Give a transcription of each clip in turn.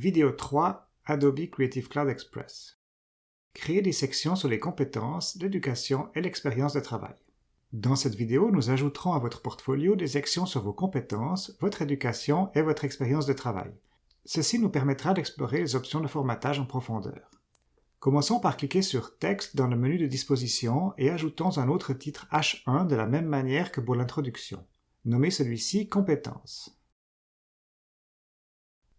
Vidéo 3 Adobe Creative Cloud Express Créer des sections sur les compétences, l'éducation et l'expérience de travail. Dans cette vidéo, nous ajouterons à votre portfolio des sections sur vos compétences, votre éducation et votre expérience de travail. Ceci nous permettra d'explorer les options de formatage en profondeur. Commençons par cliquer sur Texte dans le menu de disposition et ajoutons un autre titre H1 de la même manière que pour l'introduction. Nommez celui-ci Compétences.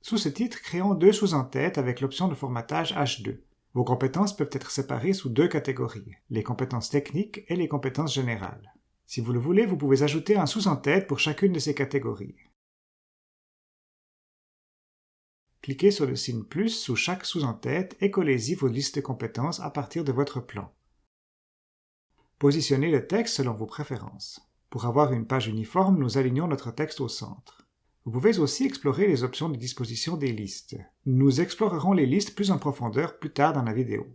Sous ce titre, créons deux sous-entêtes avec l'option de formatage H2. Vos compétences peuvent être séparées sous deux catégories, les compétences techniques et les compétences générales. Si vous le voulez, vous pouvez ajouter un sous-entête pour chacune de ces catégories. Cliquez sur le signe plus sous chaque sous-entête et collez-y vos listes de compétences à partir de votre plan. Positionnez le texte selon vos préférences. Pour avoir une page uniforme, nous alignons notre texte au centre. Vous pouvez aussi explorer les options de disposition des listes. Nous explorerons les listes plus en profondeur plus tard dans la vidéo.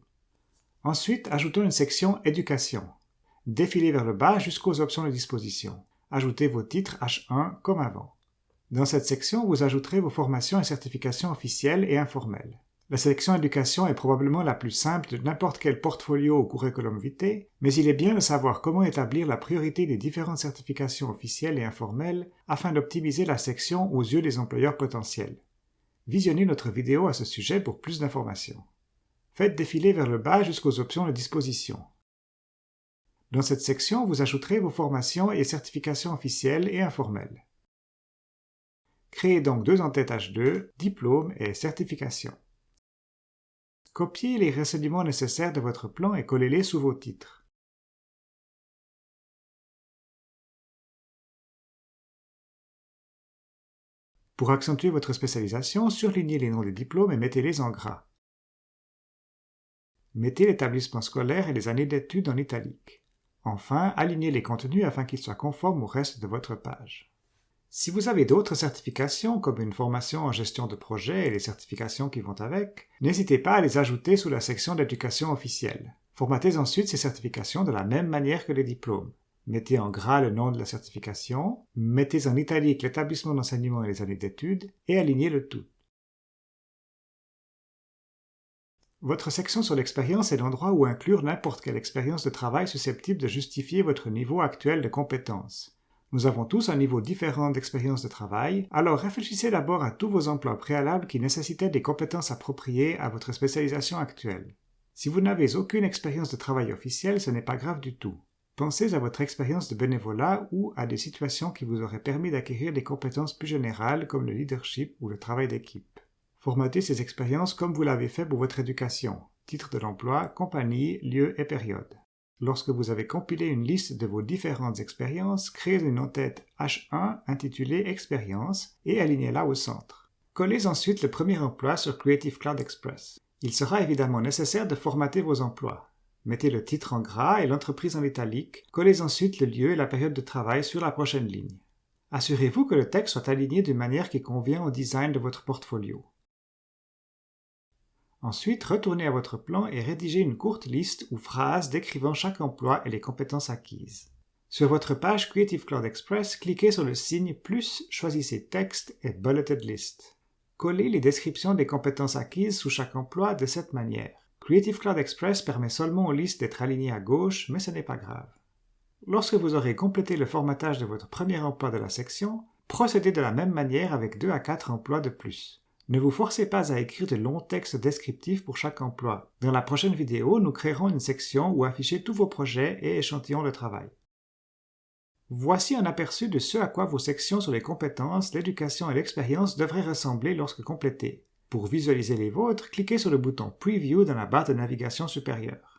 Ensuite, ajoutons une section Éducation. Défilez vers le bas jusqu'aux options de disposition. Ajoutez vos titres H1 comme avant. Dans cette section, vous ajouterez vos formations et certifications officielles et informelles. La sélection éducation est probablement la plus simple de n'importe quel portfolio ou curriculum vitae, mais il est bien de savoir comment établir la priorité des différentes certifications officielles et informelles afin d'optimiser la section aux yeux des employeurs potentiels. Visionnez notre vidéo à ce sujet pour plus d'informations. Faites défiler vers le bas jusqu'aux options de disposition. Dans cette section, vous ajouterez vos formations et certifications officielles et informelles. Créez donc deux entêtes H2, diplôme et certification. Copiez les renseignements nécessaires de votre plan et collez-les sous vos titres. Pour accentuer votre spécialisation, surlignez les noms des diplômes et mettez-les en gras. Mettez l'établissement scolaire et les années d'études en italique. Enfin, alignez les contenus afin qu'ils soient conformes au reste de votre page. Si vous avez d'autres certifications, comme une formation en gestion de projet et les certifications qui vont avec, n'hésitez pas à les ajouter sous la section d'éducation officielle. Formatez ensuite ces certifications de la même manière que les diplômes. Mettez en gras le nom de la certification, mettez en italique l'établissement d'enseignement et les années d'études, et alignez le tout. Votre section sur l'expérience est l'endroit où inclure n'importe quelle expérience de travail susceptible de justifier votre niveau actuel de compétences. Nous avons tous un niveau différent d'expérience de travail, alors réfléchissez d'abord à tous vos emplois préalables qui nécessitaient des compétences appropriées à votre spécialisation actuelle. Si vous n'avez aucune expérience de travail officielle, ce n'est pas grave du tout. Pensez à votre expérience de bénévolat ou à des situations qui vous auraient permis d'acquérir des compétences plus générales comme le leadership ou le travail d'équipe. Formatez ces expériences comme vous l'avez fait pour votre éducation, titre de l'emploi, compagnie, lieu et période. Lorsque vous avez compilé une liste de vos différentes expériences, créez une entête H1 intitulée Expérience et alignez-la au centre. Collez ensuite le premier emploi sur Creative Cloud Express. Il sera évidemment nécessaire de formater vos emplois. Mettez le titre en gras et l'entreprise en italique. Collez ensuite le lieu et la période de travail sur la prochaine ligne. Assurez-vous que le texte soit aligné d'une manière qui convient au design de votre portfolio. Ensuite, retournez à votre plan et rédigez une courte liste ou phrase décrivant chaque emploi et les compétences acquises. Sur votre page Creative Cloud Express, cliquez sur le signe plus, choisissez Texte et Bulleted List. Collez les descriptions des compétences acquises sous chaque emploi de cette manière. Creative Cloud Express permet seulement aux listes d'être alignées à gauche, mais ce n'est pas grave. Lorsque vous aurez complété le formatage de votre premier emploi de la section, procédez de la même manière avec 2 à 4 emplois de plus. Ne vous forcez pas à écrire de longs textes descriptifs pour chaque emploi. Dans la prochaine vidéo, nous créerons une section où afficher tous vos projets et échantillons de travail. Voici un aperçu de ce à quoi vos sections sur les compétences, l'éducation et l'expérience devraient ressembler lorsque complétées. Pour visualiser les vôtres, cliquez sur le bouton Preview dans la barre de navigation supérieure.